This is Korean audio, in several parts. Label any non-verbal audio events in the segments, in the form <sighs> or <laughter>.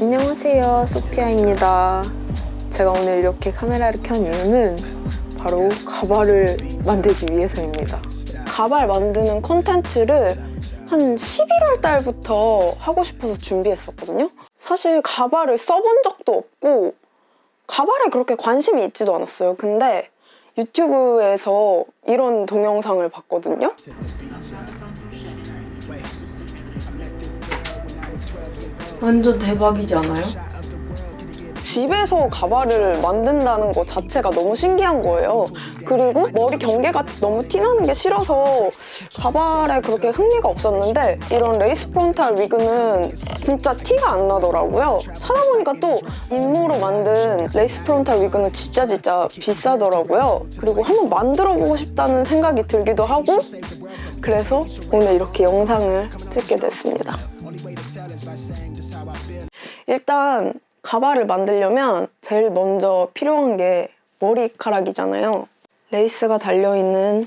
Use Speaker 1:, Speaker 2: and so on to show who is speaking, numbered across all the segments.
Speaker 1: 안녕하세요. 소피아입니다. 제가 오늘 이렇게 카메라를 켠 이유는 바로 가발을 만들기 위해서입니다. 가발 만드는 콘텐츠를 한 11월 달부터 하고 싶어서 준비했었거든요. 사실 가발을 써본 적도 없고 가발에 그렇게 관심이 있지도 않았어요. 근데 유튜브에서 이런 동영상을 봤거든요 완전 대박이지 않아요? 집에서 가발을 만든다는 것 자체가 너무 신기한 거예요. 그리고 머리 경계가 너무 티나는 게 싫어서 가발에 그렇게 흥미가 없었는데 이런 lace frontal wig는 진짜 티가 안 나더라고요. 찾아보니까 또 인모로 만든 lace frontal wig는 진짜 진짜 비싸더라고요. 그리고 한번 만들어보고 싶다는 생각이 들기도 하고 그래서 오늘 이렇게 영상을 찍게 됐습니다. 일단 가발을 만들려면 제일 먼저 필요한 게 머리카락이잖아요. 레이스가 달려있는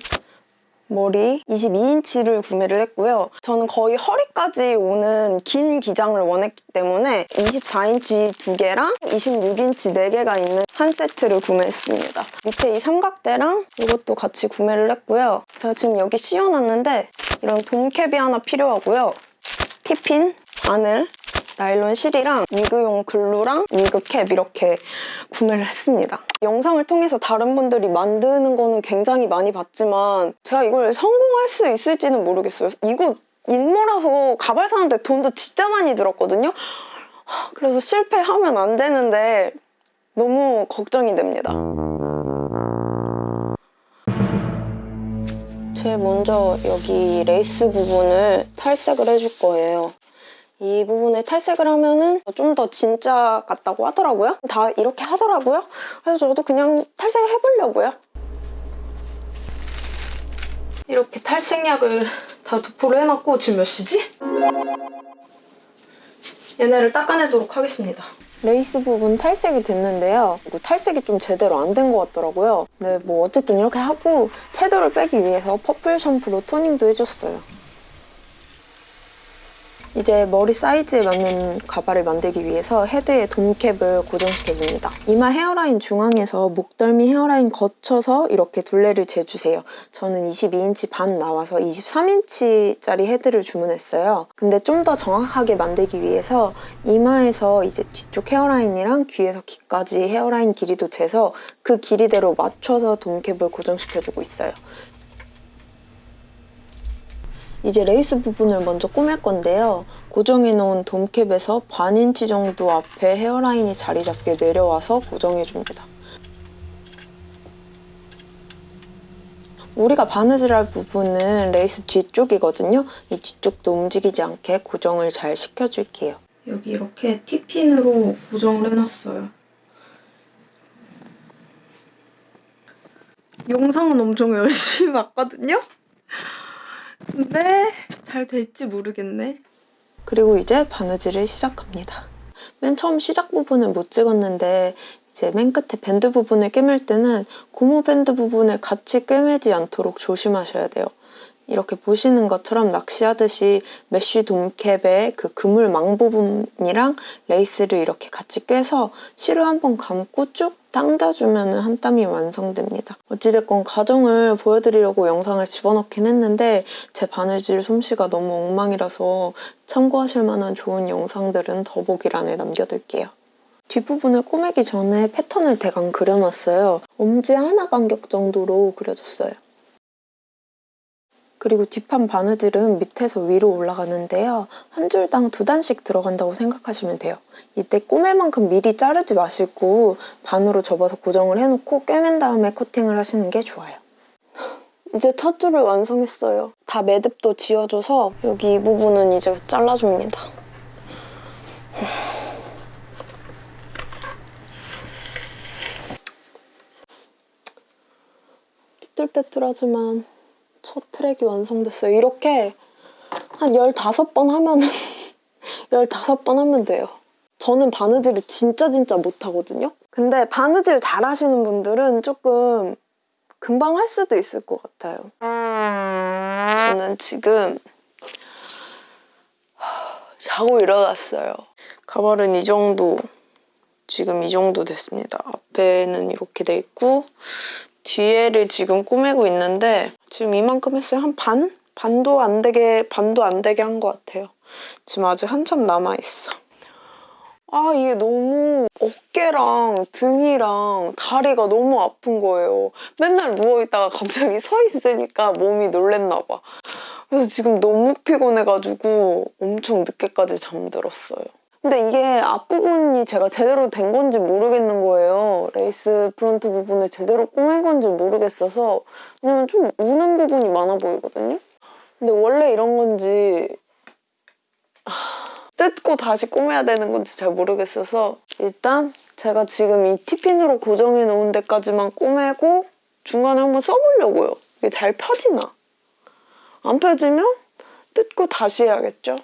Speaker 1: 머리 22인치를 구매를 했고요. 저는 거의 허리까지 오는 긴 기장을 원했기 때문에 24인치 두 개랑 26인치 네 개가 있는 한 세트를 구매했습니다. 밑에 이 삼각대랑 이것도 같이 구매를 했고요. 제가 지금 여기 씌워놨는데 이런 돔캡이 하나 필요하고요. 티핀, 바늘, 나일론 실이랑 위그용 글루랑 위그캡 이렇게 구매를 했습니다. 영상을 통해서 다른 분들이 만드는 거는 굉장히 많이 봤지만 제가 이걸 성공할 수 있을지는 모르겠어요. 이거 인모라서 가발 사는데 돈도 진짜 많이 들었거든요. 그래서 실패하면 안 되는데 너무 걱정이 됩니다. 제일 먼저 여기 레이스 부분을 탈색을 해줄 거예요. 이 부분에 탈색을 하면은 좀 더 진짜 같다고 하더라고요. 다 이렇게 하더라고요. 그래서 저도 그냥 탈색을 해보려고요. 이렇게 탈색약을 다 도포를 해놨고 지금 몇 시지? 얘네를 닦아내도록 하겠습니다. 레이스 부분 탈색이 됐는데요. 탈색이 좀 제대로 안 된 것 같더라고요. 네, 뭐 어쨌든 이렇게 하고 채도를 빼기 위해서 purple 샴푸로 toning도 해줬어요. 이제 머리 사이즈에 맞는 가발을 만들기 위해서 헤드에 돔캡을 고정시켜줍니다. 이마 헤어라인 중앙에서 목덜미 헤어라인 거쳐서 이렇게 둘레를 재주세요. 저는 22인치 반 나와서 23인치짜리 헤드를 주문했어요. 근데 좀 더 정확하게 만들기 위해서 이마에서 이제 뒤쪽 헤어라인이랑 귀에서 귀까지 헤어라인 길이도 재서 그 길이대로 맞춰서 돔캡을 고정시켜주고 있어요. 이제 레이스 부분을 먼저 꾸밀 건데요. 고정해놓은 dome cap에서 반 인치 정도 앞에 hairline이 자리 잡게 내려와서 고정해줍니다. 우리가 바느질 할 부분은 레이스 뒤쪽이거든요. 이 뒤쪽도 움직이지 않게 고정을 잘 시켜줄게요. 여기 이렇게 T핀으로 고정을 해놨어요. 영상은 엄청 열심히 봤거든요? 근데 잘 될지 모르겠네. 그리고 이제 바느질을 시작합니다. 맨 처음 시작 부분을 못 찍었는데 이제 맨 끝에 밴드 부분을 꿰맬 때는 고무 밴드 부분을 같이 꿰매지 않도록 조심하셔야 돼요. 이렇게 보시는 것처럼 낚시하듯이 mesh dome cap의 그 그물망 부분이랑 레이스를 이렇게 같이 꿰서 실을 한번 감고 쭉 당겨주면 한 땀이 완성됩니다. 어찌됐건 과정을 보여드리려고 영상을 집어넣긴 했는데 제 바느질 솜씨가 너무 엉망이라서 참고하실 만한 좋은 영상들은 더보기란에 남겨둘게요. 뒷부분을 꼬매기 전에 패턴을 대강 그려놨어요. 엄지 하나 간격 정도로 그려줬어요. 그리고 뒷판 바느질은 밑에서 위로 올라가는데요. 한 줄당 두 단씩 들어간다고 생각하시면 돼요. 이때 꼬맬 만큼 미리 자르지 마시고 반으로 접어서 고정을 해놓고 꿰맨 다음에 커팅을 하시는 게 좋아요. 이제 첫 줄을 완성했어요. 다 매듭도 지어줘서 여기 이 부분은 이제 잘라줍니다. 삐뚤빼뚤하지만 첫 트랙이 완성됐어요. 이렇게 한 15번 하면은 <laughs> 15번 하면 돼요. 저는 바느질을 진짜 진짜 못하거든요. 근데 바느질 잘하시는 분들은 조금 금방 할 수도 있을 것 같아요. 저는 지금 자고 일어났어요. 가발은 이 정도, 지금 이 정도 됐습니다. 앞에는 이렇게 돼 있고 뒤에를 지금 꼬매고 있는데 지금 이만큼 했어요. 한 반? 반도 안 되게, 반도 안 되게 한 것 같아요. 지금 아직 한참 남아있어. 아, 이게 너무 어깨랑 등이랑 다리가 너무 아픈 거예요. 맨날 누워있다가 갑자기 서 있으니까 몸이 놀랬나 봐. 그래서 지금 너무 피곤해가지고 엄청 늦게까지 잠들었어요. 근데 이게 앞부분이 제가 제대로 된 건지 모르겠는 거예요. lace front 부분을 제대로 꼬맨 건지 모르겠어서 왜냐면 좀 우는 부분이 많아 보이거든요. 근데 원래 이런 건지 하, 뜯고 다시 꼬매야 되는 건지 잘 모르겠어서 일단 제가 지금 이 T핀으로 고정해 놓은 데까지만 꼬매고 중간에 한번 써보려고요. 이게 잘 펴지나? 안 펴지면 뜯고 다시 해야겠죠?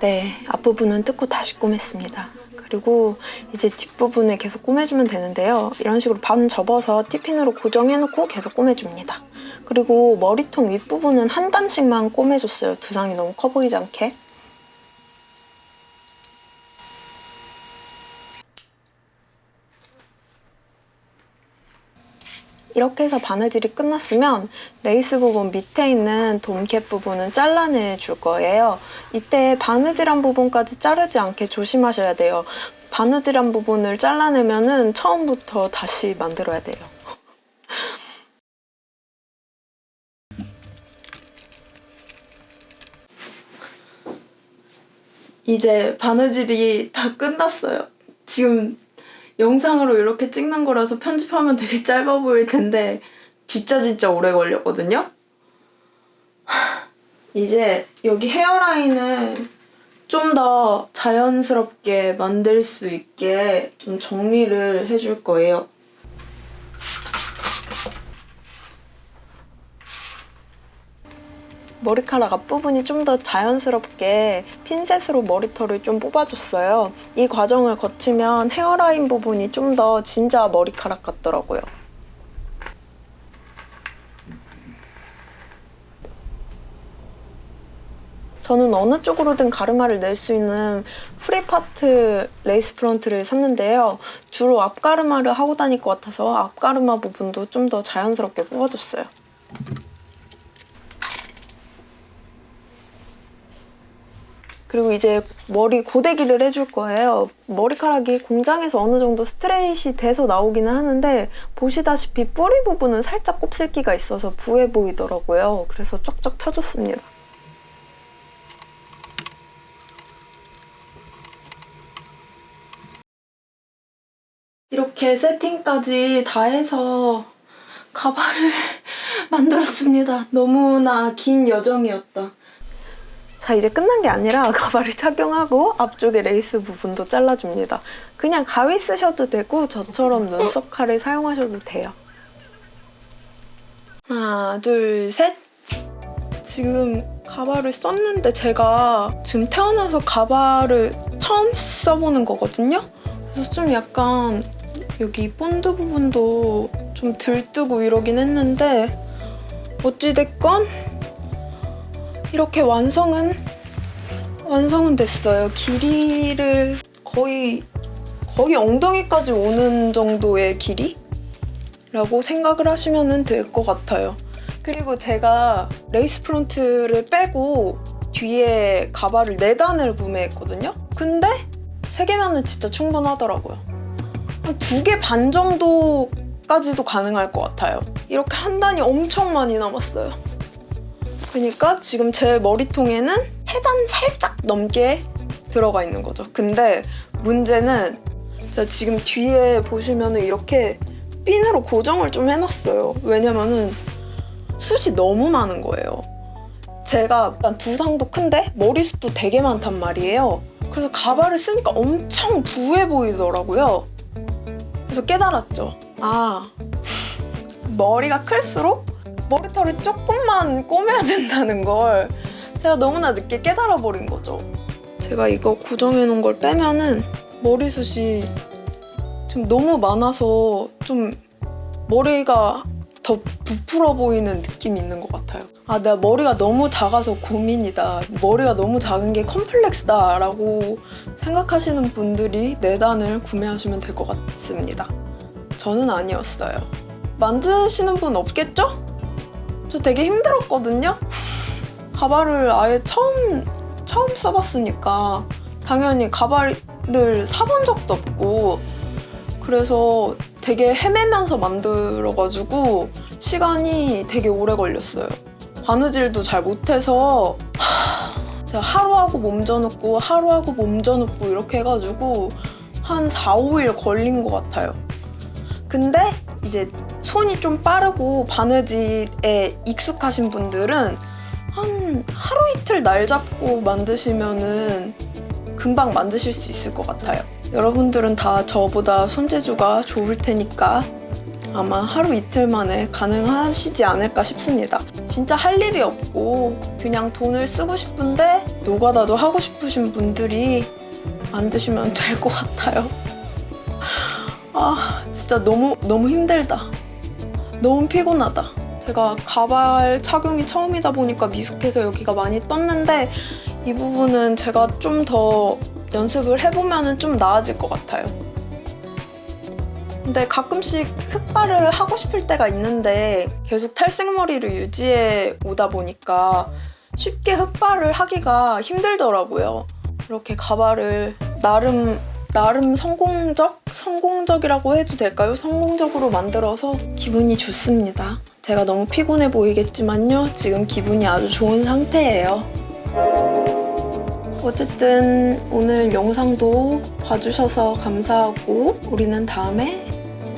Speaker 1: 네, 앞부분은 뜯고 다시 꼬맸습니다. 그리고 이제 뒷부분을 계속 꼬매주면 되는데요. 이런 식으로 반 접어서 티핀으로 고정해놓고 계속 꼬매줍니다. 그리고 머리통 윗부분은 한 단씩만 꼬매줬어요. 두상이 너무 커 보이지 않게. 이렇게 해서 바느질이 끝났으면 레이스 부분 밑에 있는 돔캡 부분은 잘라내 줄 거예요. 이때 바느질한 부분까지 자르지 않게 조심하셔야 돼요. 바느질한 부분을 잘라내면 은 처음부터 다시 만들어야 돼요. 이제 바느질이 다 끝났어요. 지금 영상으로 이렇게 찍는 거라서 편집하면 되게 짧아 보일 텐데 진짜 진짜 오래 걸렸거든요? <sighs> 이제 여기 헤어라인을 좀더 자연스럽게 만들 수 있게 좀 정리를 해줄 거예요. 머리카락 앞부분이 좀 더 자연스럽게 핀셋으로 머리털을 좀 뽑아줬어요. 이 과정을 거치면 헤어라인 부분이 좀 더 진짜 머리카락 같더라고요. 저는 어느 쪽으로든 가르마를 낼 수 있는 free part lace front를 샀는데요. 주로 앞가르마를 하고 다닐 것 같아서 앞가르마 부분도 좀 더 자연스럽게 뽑아줬어요. 그리고 이제 머리 고데기를 해줄 거예요. 머리카락이 공장에서 어느 정도 스트레이트가 돼서 나오기는 하는데 보시다시피 뿌리 부분은 살짝 곱슬기가 있어서 부해 보이더라고요. 그래서 쫙쫙 펴줬습니다. 이렇게 세팅까지 다 해서 가발을 <laughs> 만들었습니다. 너무나 긴 여정이었다. 자 이제 끝난 게 아니라 <laughs> 가발을 착용하고 앞쪽에 레이스 부분도 잘라줍니다. 그냥 가위 쓰셔도 되고 저처럼 눈썹 칼을 사용하셔도 돼요. 하나 둘 셋! 지금 가발을 썼는데 제가 지금 태어나서 가발을 처음 써보는 거거든요? 그래서 좀 약간 여기 본드 부분도 좀 들뜨고 이러긴 했는데 어찌됐건 이렇게 완성은 완성은 됐어요. 길이를 거의 거의 엉덩이까지 오는 정도의 길이라고 생각을 하시면 될 것 같아요. 그리고 제가 lace front를 빼고 뒤에 가발을 4단을 구매했거든요? 근데 3개면은 진짜 충분하더라고요. 한 2개 반 정도까지도 가능할 것 같아요. 이렇게 한 단이 엄청 많이 남았어요. 그러니까 지금 제 머리통에는 세단 살짝 넘게 들어가 있는 거죠. 근데 문제는 제가 지금 뒤에 보시면 이렇게 핀으로 고정을 좀 해놨어요. 왜냐면은 숱이 너무 많은 거예요. 제가 일단 두상도 큰데 머리숱도 되게 많단 말이에요. 그래서 가발을 쓰니까 엄청 부해 보이더라고요. 그래서 깨달았죠. 아, <laughs> 머리가 클수록 머리털을 조금만 꼬매야 된다는 걸 제가 너무나 늦게 깨달아버린 거죠. 제가 이거 고정해놓은 걸 빼면은 머리숱이 좀 너무 많아서 좀 머리가 더 부풀어 보이는 느낌이 있는 것 같아요. 아, 내가 머리가 너무 작아서 고민이다. 머리가 너무 작은 게 컴플렉스다. 라고 생각하시는 분들이 네 단을 구매하시면 될 것 같습니다. 저는 아니었어요. 만드시는 분 없겠죠? 저 되게 힘들었거든요? 가발을 아예 처음, 처음 써봤으니까 당연히 가발을 사본 적도 없고 그래서 되게 헤매면서 만들어가지고 시간이 되게 오래 걸렸어요. 바느질도 잘 못해서 하, 제가 하루하고 몸져놓고 하루하고 몸져놓고 이렇게 해가지고 한 4, 5일 걸린 것 같아요. 근데 이제 손이 좀 빠르고 바느질에 익숙하신 분들은 한 하루 이틀 날 잡고 만드시면은 금방 만드실 수 있을 것 같아요. 여러분들은 다 저보다 손재주가 좋을 테니까 아마 하루 이틀 만에 가능하시지 않을까 싶습니다. 진짜 할 일이 없고 그냥 돈을 쓰고 싶은데 노가다도 하고 싶으신 분들이 만드시면 될 것 같아요. 아 진짜 너무 너무 힘들다. 너무 피곤하다. 제가 가발 착용이 처음이다 보니까 미숙해서 여기가 많이 떴는데 이 부분은 제가 좀 더 연습을 해보면 좀 나아질 것 같아요. 근데 가끔씩 흑발을 하고 싶을 때가 있는데 계속 탈색머리를 유지해 오다 보니까 쉽게 흑발을 하기가 힘들더라고요. 이렇게 가발을 나름 나름 성공적? 성공적이라고 해도 될까요? 성공적으로 만들어서 기분이 좋습니다. 제가 너무 피곤해 보이겠지만요. 지금 기분이 아주 좋은 상태예요. 어쨌든 오늘 영상도 봐주셔서 감사하고 우리는 다음에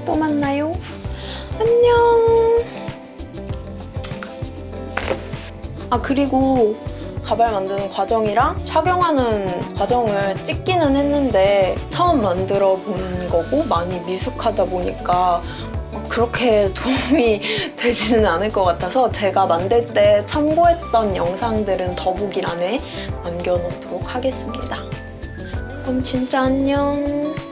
Speaker 1: 또 만나요. 안녕. 아 그리고 가발 만드는 과정이랑 착용하는 과정을 찍기는 했는데 처음 만들어 본 거고 많이 미숙하다 보니까 그렇게 <laughs> 도움이 되지는 않을 것 같아서 제가 만들 때 참고했던 영상들은 더보기란에 남겨놓도록 하겠습니다. 그럼 진짜 안녕.